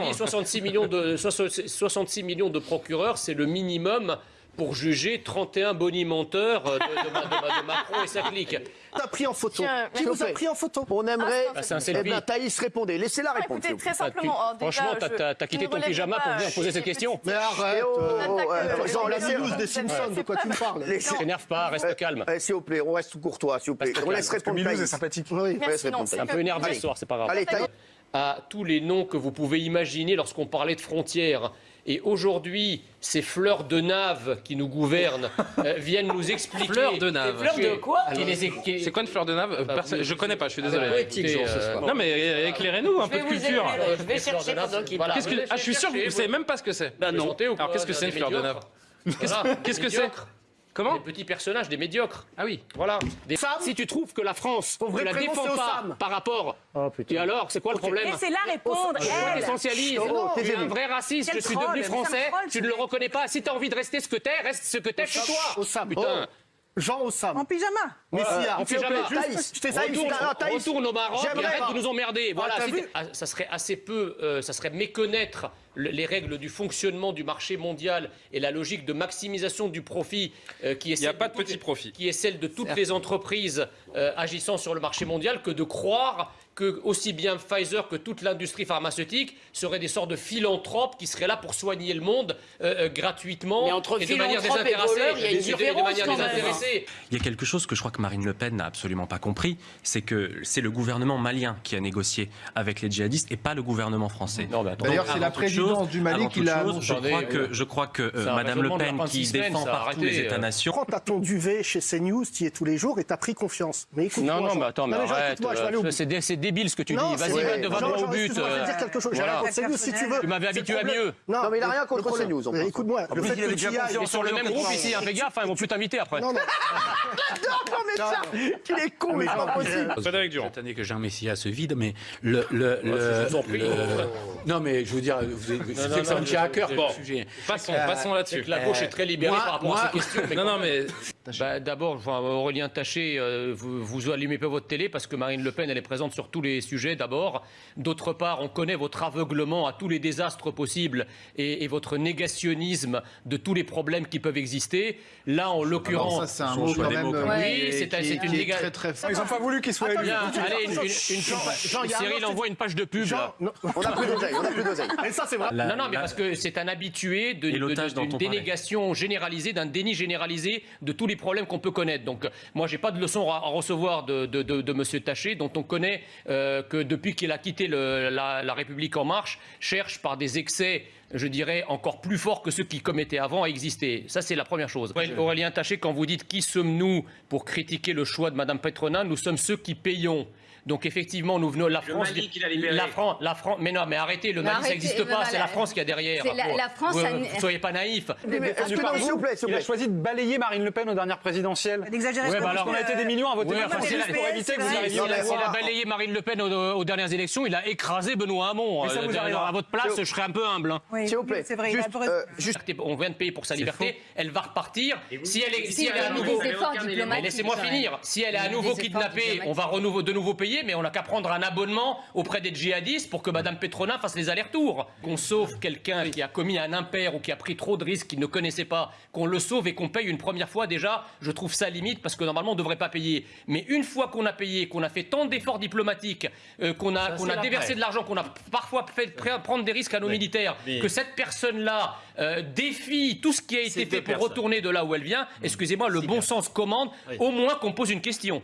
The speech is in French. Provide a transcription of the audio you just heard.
a dit 66 millions de, 66 millions de procureurs, c'est le minimum pour juger 31 bonimenteurs euh, de, de, de, de, Macron et sa clique. T'as pris en photo. Tiens, Qui vous a pris en photo On Ah, aimerait. Ah, c'est un eh ben, Thaïs, répondez. Laissez-la répondre. Écoutez, vous plaît. très simplement, Ah, tu- franchement, déjà, t'as- quitté ton pyjama pas, pour venir poser cette question Mais arrête. Oh, euh, euh, Jean, les la news des Simpsons, de quoi tu me parles Ne t'énerve pas, reste calme. S'il vous plaît, on reste courtois, s'il vous plaît. Reste On laisse répondre Thaïs. est sympathique. Oui, répondre un peu énervé ce soir, c'est pas grave. Allez, Thaïs. À tous les noms que vous pouvez imaginer lorsqu'on parlait de frontières. Et aujourd'hui, ces fleurs de nave qui nous gouvernent euh, viennent nous expliquer. Fleurs de nave. Fleurs de quoi C'est quoi une fleur de nave Euh, Bah, perso- vous- Je connais pas, je suis Ah, désolé. poétique, ce euh, soir. Non mais euh, éclairez-nous un peu de culture. Je vais chercher pendant qu'il Qu'est-ce que- Ah, je suis sûr que vous savez même pas ce que c'est. Bah non. Alors qu'est-ce que c'est une fleur de nave Qu'est-ce que c'est Comment Des petits personnages, des médiocres. Ah oui. Voilà. Des- Sam Si tu trouves que la France ne la défend pas par rapport. Et alors, c'est quoi le problème Laissez-la répondre, elle. Essentialise. Oh, tu es un vrai raciste. Quel je suis troll, devenu français. troll, Tu ne le reconnais pas. Si tu as envie de rester ce que t'es, reste ce que t'es chez toi. Osam. Putain. Oh. Jean Osam. En pyjama. Messia. en s'il vous plaît, pyjama. Thaïs. Je fais ça. Retourne, retourne au Maroc et arrête pas. de nous emmerder. Voilà, t'es- ah, ça serait assez peu, euh, ça serait méconnaître les règles du fonctionnement du marché mondial et la logique de maximisation du profit euh, qui est celle pas de toutes petit les- profit. qui est celle de toutes les entreprises euh, agissant sur le marché mondial que de croire que aussi bien Pfizer que toute l'industrie pharmaceutique seraient des sortes de philanthropes qui seraient là pour soigner le monde euh, euh, gratuitement Mais entre et de manière philanthropes et désintéressée. il y a une de différence manière quand même. désintéressée. Il y a quelque chose que je crois que Marine Le Pen n'a absolument pas compris, c'est que c'est le gouvernement malien qui a négocié avec les djihadistes et pas le gouvernement français. D'ailleurs, c'est la toute présidence chose- du Mali qui l'a. Je crois que, je crois que euh, Madame Le Pen, qui semaines, défend partout les euh. États-nations, Quand t'as ton duvet chez CNews, tu y es tous les jours et t'as pris confiance? Mais écoute-moi. Non, non, mais attends, mais arrête. euh. C'est dé- c'est débile ce que tu dis. Vas-y, va Jean, au but. je vais euh, te dire quelque chose. J'ai rien contre CNews si tu veux. Tu m'avais habitué à mieux. Non, mais il a rien contre CNews. Écoute-moi, le fait que tu y ailles- sur le même groupe ici, hein, fais gaffe, hein, ils vont plus t'inviter après. Non, non. Non, mais ça, il est con, mais c'est pas possible. Frédéric Durand. Cette année que Jean Messia se vide, mais le. le, le- je vous en prie. le- Non, mais je veux dire, ça me tient à cœur bon. sujet. Passons, Euh, passons là-dessus. La gauche est très libérée moi- par rapport moi- à ces questions. mais Non, non, mais Bah, D'abord, Aurélien Taché, euh, vous, vous allumez pas votre télé parce que Marine Le Pen, elle est présente sur tous les sujets d'abord. D'autre part, on connaît votre aveuglement à tous les désastres possibles et, et votre négationnisme de tous les problèmes qui peuvent exister. Là, en Alors l'occurrence... ça, c'est un mot quand même. euh, Oui, est- c'est- une néga- très très fort. Ils n'ont pas voulu qu'il soit élu. Allez, une, Jean, une- Jean, Jean, a Cyril envoie une page de pub. là. Jean, non, On n'a plus d'oseille, on n'a plus d'oseille. mais ça c'est vrai. La- Non, non, mais la- parce que c'est un habitué de, d'une dénégation généralisée, d'un déni généralisé de tous les problèmes qu'on peut connaître. Donc, euh, moi, j'ai pas de leçon à, à recevoir de, de, de, de Monsieur Taché, dont on connaît euh, que depuis qu'il a quitté le- la, la République en marche, cherche par des excès, je dirais, encore plus forts que ceux qu'il commettait avant à exister. Ça, c'est la première chose. Aurélien Taché, quand vous dites qui sommes-nous pour critiquer le choix de Madame Petronin, nous sommes ceux qui payons. Donc effectivement, nous venons la France. Mali qui l'a libéré. La France, la France. Mais non, mais arrêtez, le Mais Mali, ça n'existe pas. C'est la France qui a derrière. C'est la- la France vous- a soyez pas naïfs. Mais est-ce que non, s'il vous plaît, s'il Il vous a plaît. choisi de balayer Marine Le Pen aux dernières présidentielles. N'exagérez Ouais, pas. bah alors, parce On a été des millions à voter Ouais, pour éviter que vous arriviez S'il à a, balayé Marine Le Pen aux, aux dernières élections, il a écrasé Benoît Hamon. Mais ça Euh, à votre place, je serais un peu humble. hein. Oui, S'il vous plaît. C'est vrai, il a Juste, euh, On vient de payer pour sa liberté. Elle va repartir. Si elle est, si Si, elle est à nouveau. laissez-moi finir. Si elle est à Des nouveau kidnappée, on va renouveau, de nouveau payer, mais on n'a qu'à prendre un abonnement auprès des djihadistes pour que Madame Petronin fasse les allers-retours. Qu'on sauve quelqu'un qui a commis un impair ou qui a pris trop de risques qu'il ne connaissait pas, qu'on le sauve et qu'on paye une première fois déjà, je trouve ça limite parce que normalement on ne devrait pas payer. Mais une fois qu'on a payé, qu'on a fait tant d'efforts diplomatiques, euh, qu'on a, qu'on a déversé de l'argent, qu'on a parfois fait pr- prendre des risques à nos militaires, que cette personne-là euh, défie tout ce qui a été fait pour retourner de là où elle vient, excusez-moi, le bon sens commande au moins qu'on pose une question.